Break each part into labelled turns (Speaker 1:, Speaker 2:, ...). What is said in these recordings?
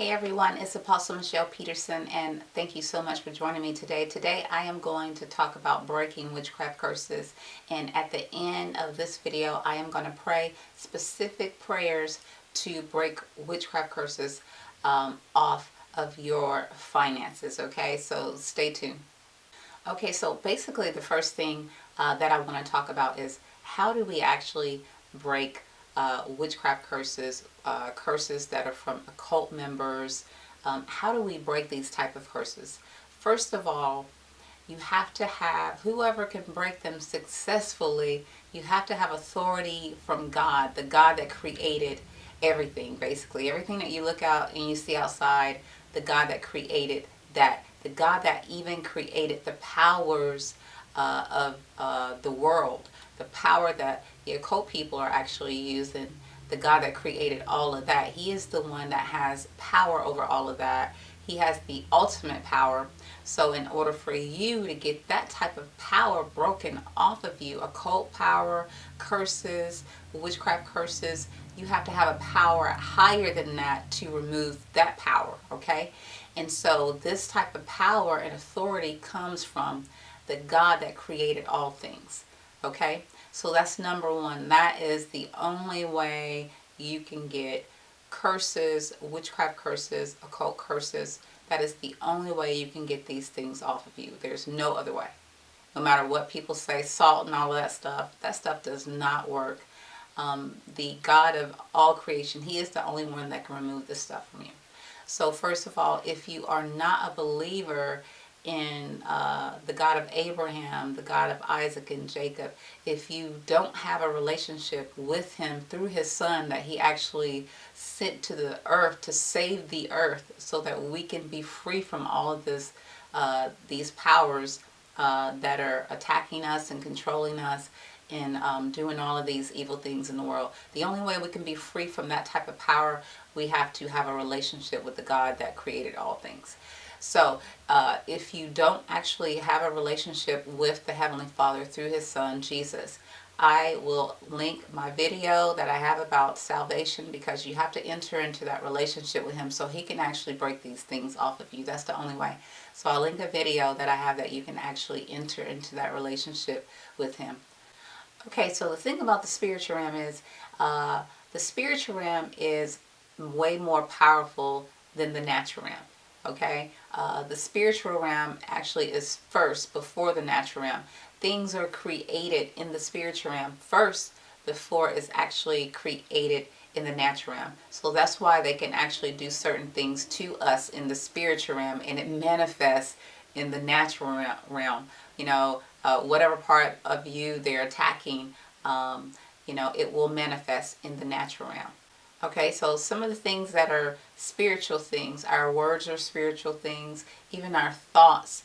Speaker 1: Hey everyone, it's Apostle Michelle Peterson and thank you so much for joining me today. Today I am going to talk about breaking witchcraft curses and at the end of this video I am going to pray specific prayers to break witchcraft curses um, off of your finances, okay? So stay tuned. Okay, so basically the first thing uh, that I want to talk about is how do we actually break uh, witchcraft curses, uh, curses that are from occult members. Um, how do we break these type of curses? First of all, you have to have, whoever can break them successfully, you have to have authority from God, the God that created everything, basically. Everything that you look out and you see outside, the God that created that. The God that even created the powers uh, of uh, the world, the power that the occult people are actually using, the God that created all of that. He is the one that has power over all of that. He has the ultimate power. So in order for you to get that type of power broken off of you, occult power, curses, witchcraft curses, you have to have a power higher than that to remove that power, okay? And so this type of power and authority comes from the God that created all things. Okay, so that's number one. That is the only way you can get curses, witchcraft curses, occult curses. That is the only way you can get these things off of you. There's no other way. No matter what people say, salt and all of that stuff, that stuff does not work. Um, the God of all creation, He is the only one that can remove this stuff from you. So first of all, if you are not a believer in uh, the God of Abraham, the God of Isaac and Jacob, if you don't have a relationship with him through his son that he actually sent to the earth to save the earth so that we can be free from all of this, uh, these powers uh, that are attacking us and controlling us and um, doing all of these evil things in the world. The only way we can be free from that type of power, we have to have a relationship with the God that created all things. So uh, if you don't actually have a relationship with the Heavenly Father through His Son, Jesus, I will link my video that I have about salvation because you have to enter into that relationship with Him so He can actually break these things off of you. That's the only way. So I'll link a video that I have that you can actually enter into that relationship with Him. Okay, so the thing about the spiritual realm is uh, the spiritual realm is way more powerful than the natural realm okay? Uh, the spiritual realm actually is first before the natural realm. Things are created in the spiritual realm first before it's actually created in the natural realm. So that's why they can actually do certain things to us in the spiritual realm and it manifests in the natural realm. You know uh, whatever part of you they're attacking um, you know it will manifest in the natural realm Okay, so some of the things that are spiritual things, our words are spiritual things, even our thoughts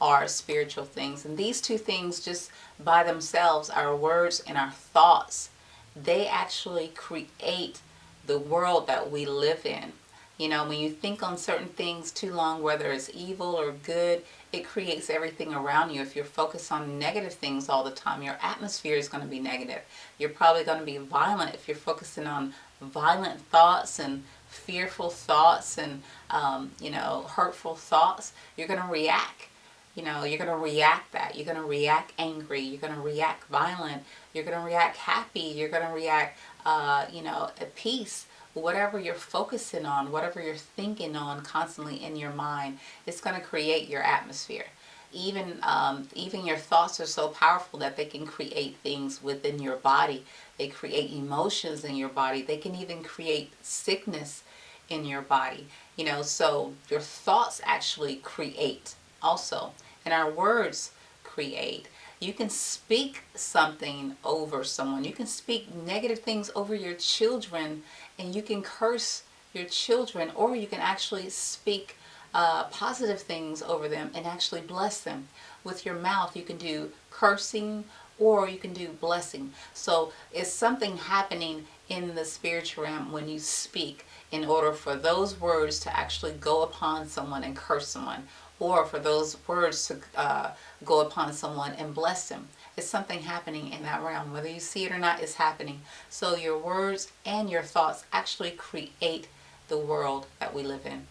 Speaker 1: are spiritual things. And these two things just by themselves, our words and our thoughts, they actually create the world that we live in. You know, when you think on certain things too long, whether it's evil or good, it creates everything around you. If you're focused on negative things all the time, your atmosphere is going to be negative. You're probably going to be violent if you're focusing on violent thoughts and fearful thoughts and, um, you know, hurtful thoughts. You're going to react. You know, you're going to react that. You're going to react angry. You're going to react violent. You're going to react happy. You're going to react, uh, you know, at peace whatever you're focusing on, whatever you're thinking on constantly in your mind, it's going to create your atmosphere. Even, um, even your thoughts are so powerful that they can create things within your body. They create emotions in your body. They can even create sickness in your body. You know, so your thoughts actually create also. And our words create. You can speak something over someone. You can speak negative things over your children and you can curse your children or you can actually speak uh, positive things over them and actually bless them. With your mouth you can do cursing or you can do blessing. So it's something happening in the spiritual realm when you speak in order for those words to actually go upon someone and curse someone or for those words to uh, go upon someone and bless them. It's something happening in that realm. Whether you see it or not, it's happening. So your words and your thoughts actually create the world that we live in.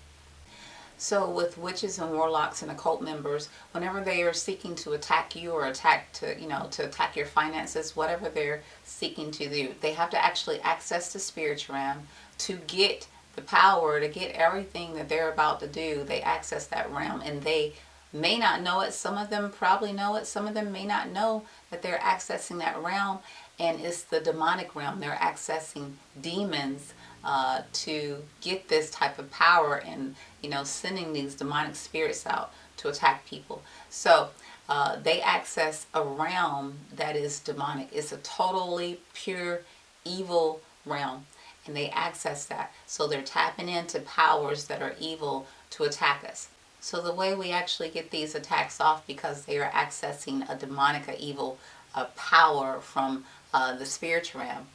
Speaker 1: So with witches and warlocks and occult members, whenever they are seeking to attack you or attack to, you know, to attack your finances, whatever they're seeking to do, they have to actually access the spirit realm to get the power, to get everything that they're about to do. They access that realm and they may not know it. Some of them probably know it. Some of them may not know that they're accessing that realm and it's the demonic realm. They're accessing demons uh, to get this type of power and, you know, sending these demonic spirits out to attack people. So uh, they access a realm that is demonic. It's a totally pure evil realm and they access that. So they're tapping into powers that are evil to attack us. So the way we actually get these attacks off because they are accessing a demonic, a evil uh, power from uh, the spiritual realm.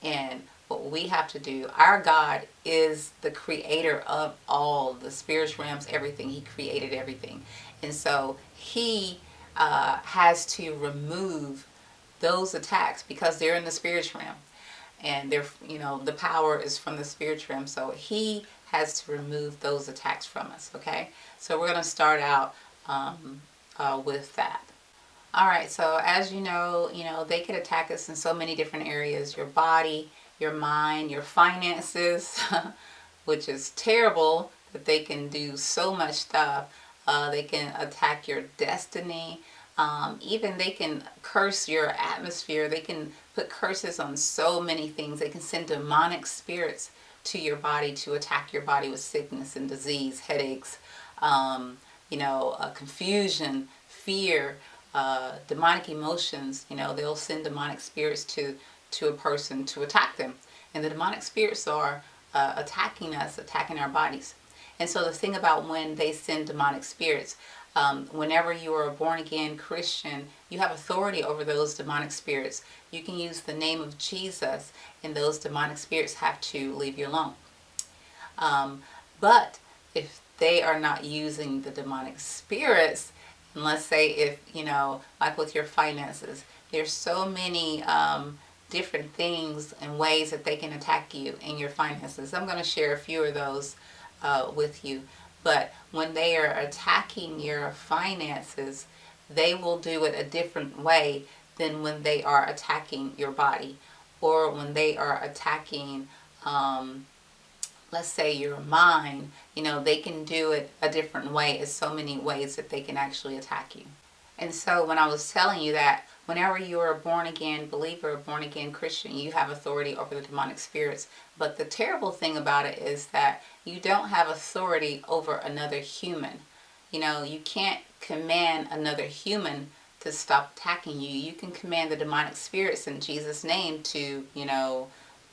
Speaker 1: And what we have to do, our God is the creator of all the spiritual realms, everything. He created everything. And so he uh, has to remove those attacks because they're in the spiritual realm. And they're you know the power is from the spiritual realm. So he has to remove those attacks from us okay? So we're going to start out um, uh, with that. All right so as you know you know they could attack us in so many different areas your body your mind your finances which is terrible that they can do so much stuff uh, they can attack your destiny um, even they can curse your atmosphere. They can put curses on so many things. They can send demonic spirits to your body to attack your body with sickness and disease, headaches, um, you know, uh, confusion, fear, uh, demonic emotions. You know, they'll send demonic spirits to, to a person to attack them. And the demonic spirits are uh, attacking us, attacking our bodies. And so the thing about when they send demonic spirits, um, whenever you are a born again Christian, you have authority over those demonic spirits. You can use the name of Jesus and those demonic spirits have to leave you alone. Um, but if they are not using the demonic spirits, and let's say if, you know, like with your finances, there's so many um, different things and ways that they can attack you in your finances. I'm going to share a few of those uh, with you. But when they are attacking your finances, they will do it a different way than when they are attacking your body or when they are attacking, um, let's say your mind, you know, they can do it a different way. It's so many ways that they can actually attack you. And so when I was telling you that whenever you are a born again believer, a born again Christian, you have authority over the demonic spirits. But the terrible thing about it is that you don't have authority over another human. You know, you can't command another human to stop attacking you. You can command the demonic spirits in Jesus' name to, you know,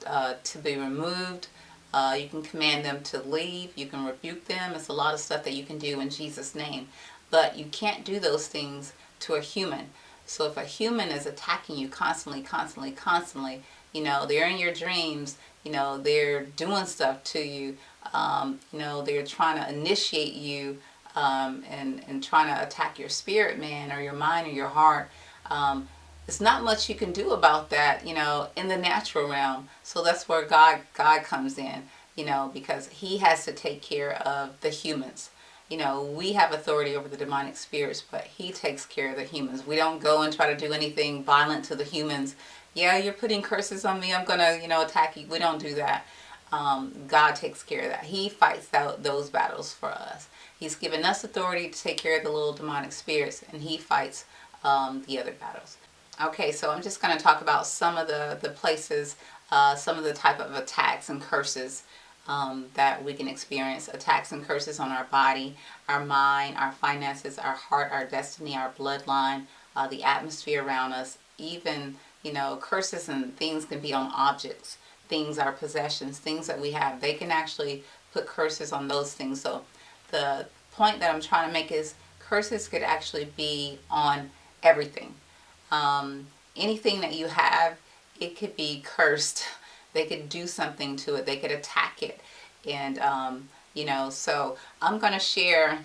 Speaker 1: uh, to be removed. Uh, you can command them to leave. You can rebuke them. It's a lot of stuff that you can do in Jesus' name. But you can't do those things to a human. So if a human is attacking you constantly, constantly, constantly, you know, they're in your dreams, you know, they're doing stuff to you, um, you know, they're trying to initiate you um, and, and trying to attack your spirit man or your mind or your heart. Um, it's not much you can do about that, you know, in the natural realm. So that's where God, God comes in, you know, because he has to take care of the humans. You know, we have authority over the demonic spirits, but he takes care of the humans. We don't go and try to do anything violent to the humans. Yeah, you're putting curses on me. I'm going to, you know, attack you. We don't do that um, God takes care of that. He fights out those battles for us. He's given us authority to take care of the little demonic spirits and he fights um, the other battles. Okay, so I'm just going to talk about some of the, the places, uh, some of the type of attacks and curses um, that we can experience. Attacks and curses on our body, our mind, our finances, our heart, our destiny, our bloodline, uh, the atmosphere around us, even, you know, curses and things can be on objects things, our possessions, things that we have. They can actually put curses on those things. So the point that I'm trying to make is curses could actually be on everything. Um, anything that you have, it could be cursed. They could do something to it. They could attack it. And, um, you know, so I'm going to share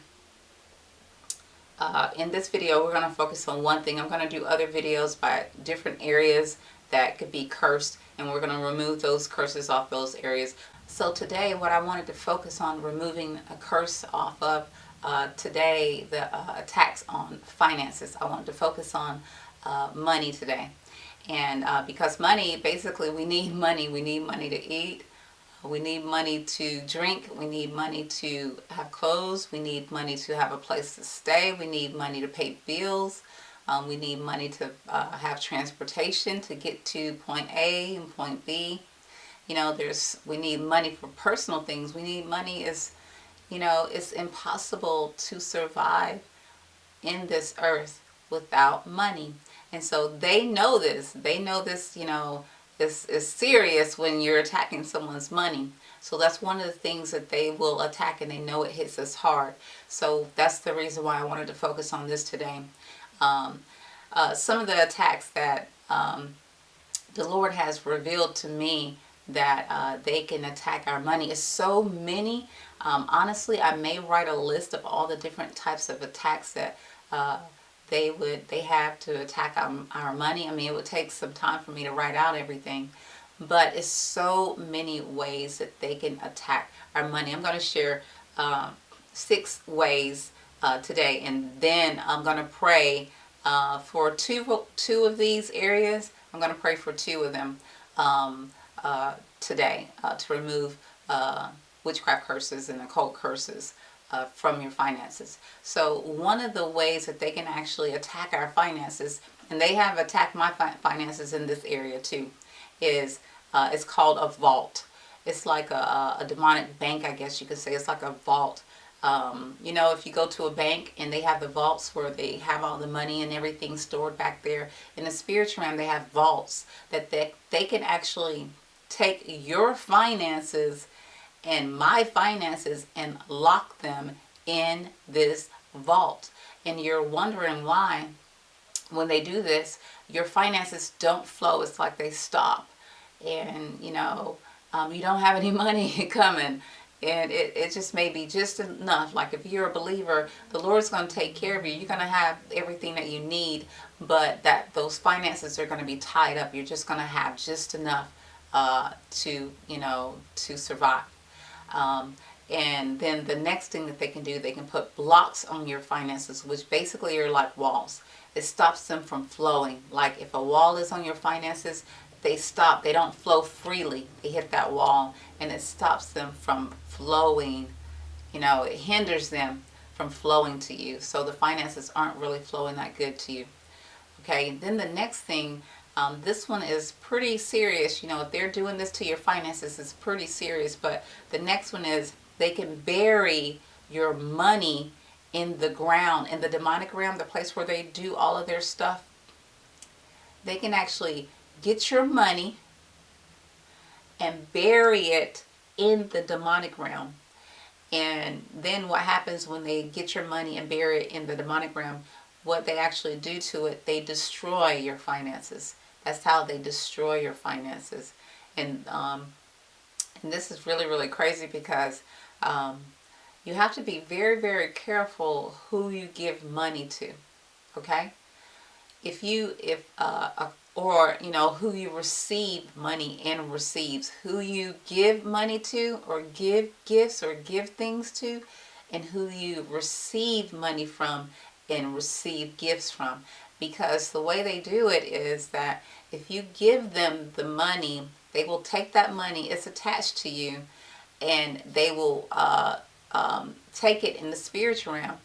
Speaker 1: uh, in this video, we're going to focus on one thing. I'm going to do other videos by different areas that could be cursed and we're going to remove those curses off those areas. So today what I wanted to focus on removing a curse off of uh, today the uh, attacks on finances. I wanted to focus on uh, money today. And uh, because money, basically we need money. We need money to eat. We need money to drink. We need money to have clothes. We need money to have a place to stay. We need money to pay bills. Um, we need money to uh, have transportation to get to point A and point B. You know, there's we need money for personal things. We need money is, you know, it's impossible to survive in this earth without money. And so they know this. They know this, you know, is, is serious when you're attacking someone's money. So that's one of the things that they will attack and they know it hits us hard. So that's the reason why I wanted to focus on this today. Um, uh, some of the attacks that um, the Lord has revealed to me that uh, they can attack our money is so many. Um, honestly, I may write a list of all the different types of attacks that uh, they would they have to attack our, our money. I mean, it would take some time for me to write out everything, but it's so many ways that they can attack our money. I'm going to share uh, six ways uh, today, and then I'm going to pray uh, for two two of these areas. I'm going to pray for two of them um, uh, today uh, to remove uh, witchcraft curses and occult curses uh, from your finances. So one of the ways that they can actually attack our finances, and they have attacked my fi finances in this area too, is uh, it's called a vault. It's like a, a, demonic bank, I guess you could say. It's like a vault. Um, you know, if you go to a bank and they have the vaults where they have all the money and everything stored back there, in the spiritual realm they have vaults that they, they can actually take your finances and my finances and lock them in this vault. And you're wondering why when they do this, your finances don't flow. It's like they stop. And, you know, um, you don't have any money coming. And it, it just may be just enough. Like if you're a believer, the Lord's going to take care of you. You're going to have everything that you need. But that those finances are going to be tied up. You're just going to have just enough uh, to, you know, to survive. Um, and then the next thing that they can do, they can put blocks on your finances, which basically are like walls. It stops them from flowing. Like if a wall is on your finances, they stop. They don't flow freely. They hit that wall and it stops them from flowing. You know, it hinders them from flowing to you. So the finances aren't really flowing that good to you. Okay, then the next thing um, this one is pretty serious. You know, if they're doing this to your finances, it's pretty serious. But the next one is they can bury your money in the ground, in the demonic realm, the place where they do all of their stuff. They can actually get your money and bury it in the demonic realm. And then what happens when they get your money and bury it in the demonic realm, what they actually do to it, they destroy your finances. That's how they destroy your finances. And, um, and this is really, really crazy because um, you have to be very, very careful who you give money to. Okay? If you, if, uh, or, you know, who you receive money and receives, who you give money to or give gifts or give things to, and who you receive money from and receive gifts from because the way they do it is that if you give them the money, they will take that money, it's attached to you, and they will uh, um, take it in the spiritual realm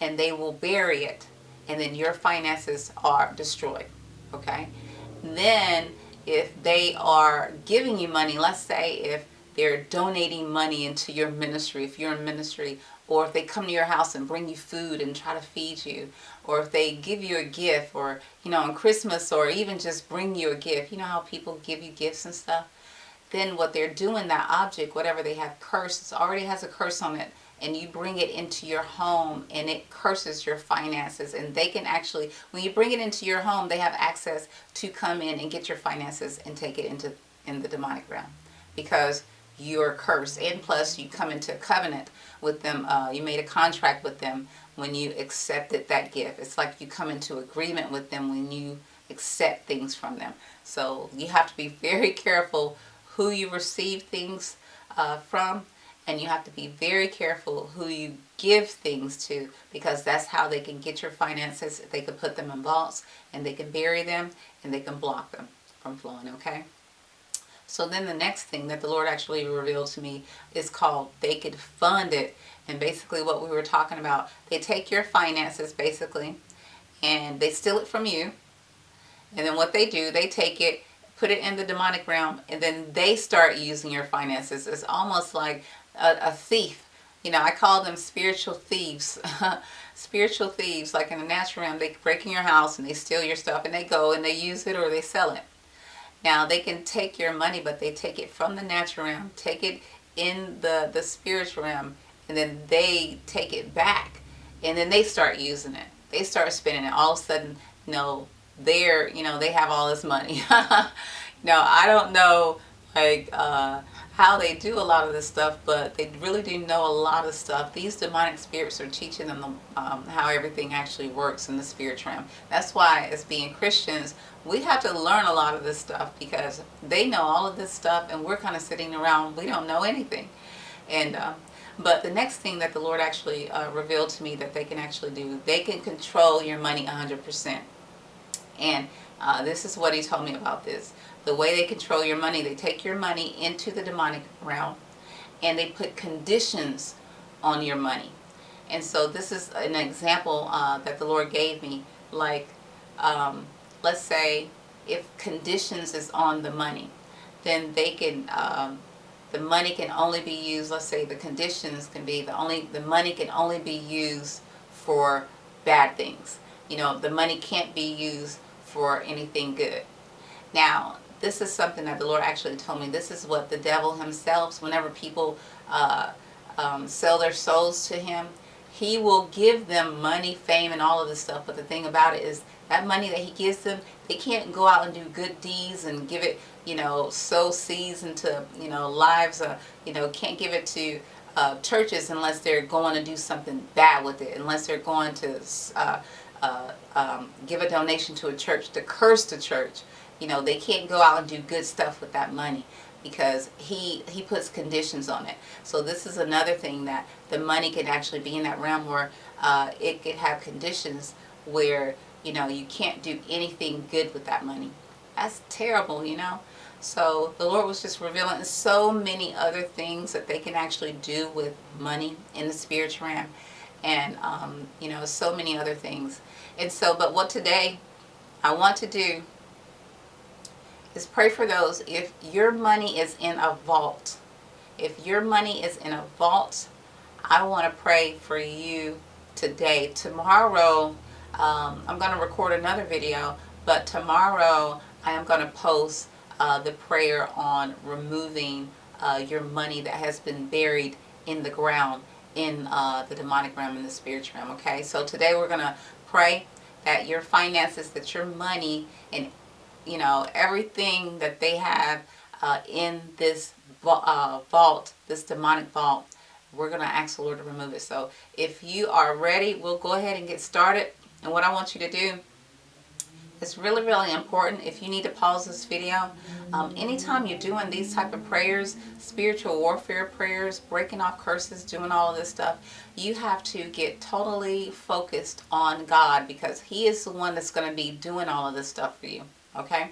Speaker 1: and they will bury it and then your finances are destroyed okay? Then if they are giving you money let's say if they're donating money into your ministry if you're in ministry or if they come to your house and bring you food and try to feed you or if they give you a gift or you know on Christmas or even just bring you a gift you know how people give you gifts and stuff? Then what they're doing that object whatever they have cursed already has a curse on it and you bring it into your home and it curses your finances and they can actually when you bring it into your home they have access to come in and get your finances and take it into in the demonic realm because you're cursed and plus you come into a covenant with them uh, you made a contract with them when you accepted that gift it's like you come into agreement with them when you accept things from them so you have to be very careful who you receive things uh, from and you have to be very careful who you give things to because that's how they can get your finances. They can put them in vaults and they can bury them and they can block them from flowing, okay? So then the next thing that the Lord actually revealed to me is called they could fund it. And basically what we were talking about, they take your finances basically and they steal it from you. And then what they do, they take it, put it in the demonic realm, and then they start using your finances. It's almost like a, a thief. You know, I call them spiritual thieves. spiritual thieves, like in the natural realm, they break in your house and they steal your stuff and they go and they use it or they sell it. Now, they can take your money, but they take it from the natural realm, take it in the, the spiritual realm, and then they take it back. And then they start using it. They start spending it. All of a sudden, you know, they're, you know, they have all this money. now, I don't know, like, uh, how they do a lot of this stuff, but they really do know a lot of stuff. These demonic spirits are teaching them um, how everything actually works in the spirit realm. That's why as being Christians, we have to learn a lot of this stuff because they know all of this stuff and we're kind of sitting around, we don't know anything. And uh, But the next thing that the Lord actually uh, revealed to me that they can actually do, they can control your money 100%. And uh, this is what he told me about this the way they control your money, they take your money into the demonic realm and they put conditions on your money. And so this is an example uh, that the Lord gave me. Like, um, let's say if conditions is on the money, then they can, um, the money can only be used, let's say the conditions can be, the only, the money can only be used for bad things. You know, the money can't be used for anything good. Now, this is something that the Lord actually told me. This is what the devil himself, whenever people uh, um, sell their souls to him, he will give them money, fame, and all of this stuff. But the thing about it is that money that he gives them, they can't go out and do good deeds and give it, you know, sow seeds into, you know, lives. Uh, you know, can't give it to uh, churches unless they're going to do something bad with it, unless they're going to uh, uh, um, give a donation to a church to curse the church. You know, they can't go out and do good stuff with that money because he he puts conditions on it. So this is another thing that the money can actually be in that realm where uh, it could have conditions where you know you can't do anything good with that money. That's terrible, you know. So the Lord was just revealing so many other things that they can actually do with money in the spiritual realm, and um, you know so many other things. And so, but what today I want to do is pray for those if your money is in a vault. If your money is in a vault, I want to pray for you today. Tomorrow, um, I'm going to record another video, but tomorrow I am going to post uh, the prayer on removing uh, your money that has been buried in the ground in uh, the demonic realm and the spiritual realm. Okay, so today we're going to pray that your finances, that your money and you know, everything that they have uh, in this uh, vault, this demonic vault, we're going to ask the Lord to remove it. So if you are ready, we'll go ahead and get started. And what I want you to do it's really, really important if you need to pause this video. Um, anytime you're doing these type of prayers, spiritual warfare prayers, breaking off curses, doing all of this stuff, you have to get totally focused on God because He is the one that's going to be doing all of this stuff for you okay?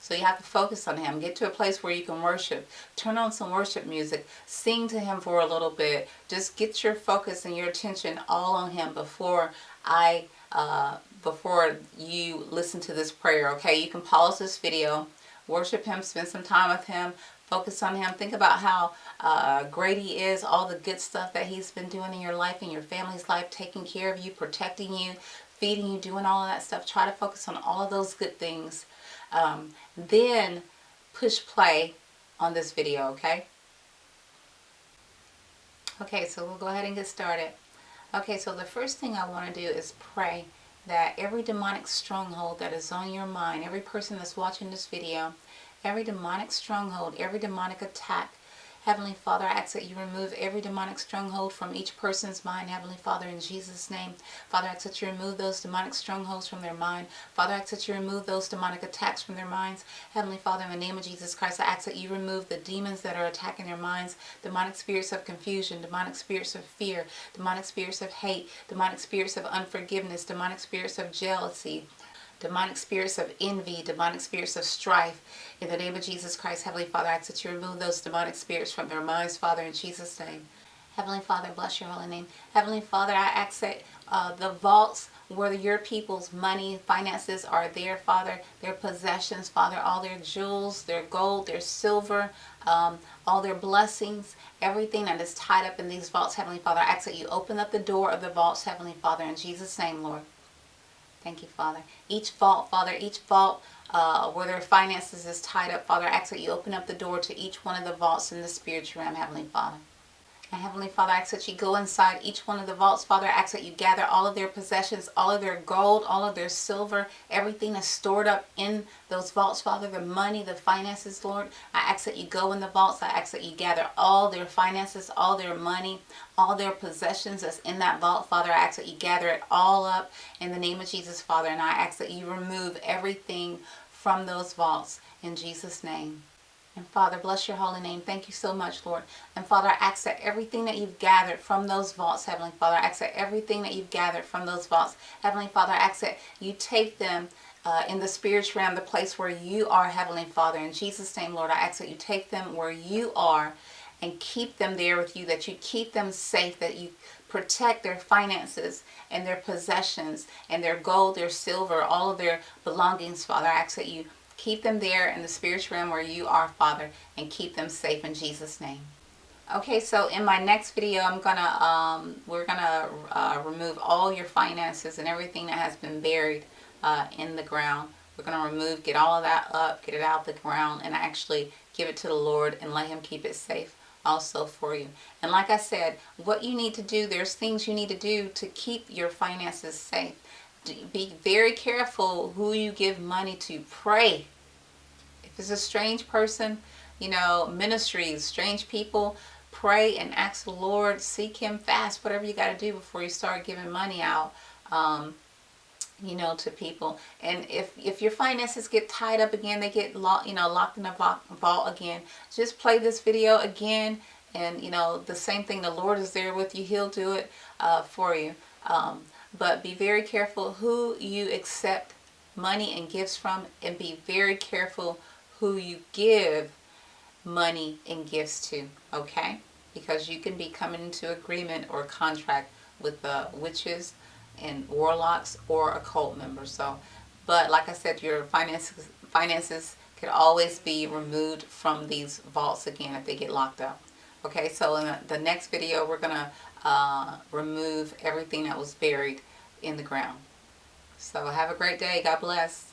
Speaker 1: So you have to focus on Him. Get to a place where you can worship. Turn on some worship music. Sing to Him for a little bit. Just get your focus and your attention all on Him before I, uh, before you listen to this prayer, okay? You can pause this video, worship Him, spend some time with Him, focus on Him. Think about how uh, great He is, all the good stuff that He's been doing in your life, in your family's life, taking care of you, protecting you, feeding you, doing all of that stuff. Try to focus on all of those good things. Um, then push play on this video, okay? Okay, so we'll go ahead and get started. Okay, so the first thing I want to do is pray that every demonic stronghold that is on your mind, every person that's watching this video, every demonic stronghold, every demonic attack, Heavenly Father, I ask that you remove every demonic stronghold from each person's mind. Heavenly Father, in Jesus' name. Father, I ask that you remove those demonic strongholds from their mind. Father, I ask that you remove those demonic attacks from their minds. Heavenly Father, in the name of Jesus Christ, I ask that you remove the demons that are attacking their minds, demonic spirits of confusion, demonic spirits of fear, demonic spirits of hate, demonic spirits of unforgiveness, demonic spirits of jealousy, demonic spirits of envy, demonic spirits of strife. In the name of Jesus Christ, Heavenly Father, I ask that you remove those demonic spirits from their minds, Father, in Jesus' name. Heavenly Father, bless your holy name. Heavenly Father, I ask that uh, the vaults where your people's money, finances are there, Father, their possessions, Father, all their jewels, their gold, their silver, um, all their blessings, everything that is tied up in these vaults, Heavenly Father, I ask that you open up the door of the vaults, Heavenly Father, in Jesus' name, Lord. Thank you, Father. Each vault, Father, each vault uh, where their finances is tied up, Father, I ask that you open up the door to each one of the vaults in the spiritual realm, Heavenly Father. And Heavenly Father, I ask that you go inside each one of the vaults. Father, I ask that you gather all of their possessions, all of their gold, all of their silver, everything that's stored up in those vaults, Father, the money, the finances, Lord. I ask that you go in the vaults. I ask that you gather all their finances, all their money, all their possessions that's in that vault, Father. I ask that you gather it all up in the name of Jesus, Father. And I ask that you remove everything from those vaults in Jesus' name. And Father, bless your holy name. Thank you so much, Lord. And Father, I ask that everything that you've gathered from those vaults, Heavenly Father, I ask that everything that you've gathered from those vaults, Heavenly Father, I ask that you take them uh, in the spiritual realm, the place where you are, Heavenly Father. In Jesus' name, Lord, I ask that you take them where you are and keep them there with you, that you keep them safe, that you protect their finances and their possessions and their gold, their silver, all of their belongings, Father. I ask that you Keep them there in the spiritual realm where you are, Father, and keep them safe in Jesus' name. Okay, so in my next video, I'm gonna um, we're gonna uh, remove all your finances and everything that has been buried uh, in the ground. We're gonna remove, get all of that up, get it out the ground, and actually give it to the Lord and let Him keep it safe also for you. And like I said, what you need to do, there's things you need to do to keep your finances safe be very careful who you give money to. Pray. If it's a strange person, you know, ministries, strange people, pray and ask the Lord, seek Him fast, whatever you got to do before you start giving money out. Um, you know, to people. And if, if your finances get tied up again, they get locked, you know, locked in a vault again, just play this video again. And, you know, the same thing, the Lord is there with you. He'll do it uh, for you. Um, but be very careful who you accept money and gifts from and be very careful who you give money and gifts to, okay? Because you can be coming into agreement or contract with the witches and warlocks or occult members. So, but like I said, your finances finances could always be removed from these vaults again if they get locked up. Okay, so in the next video, we're to uh, remove everything that was buried in the ground. So have a great day. God bless.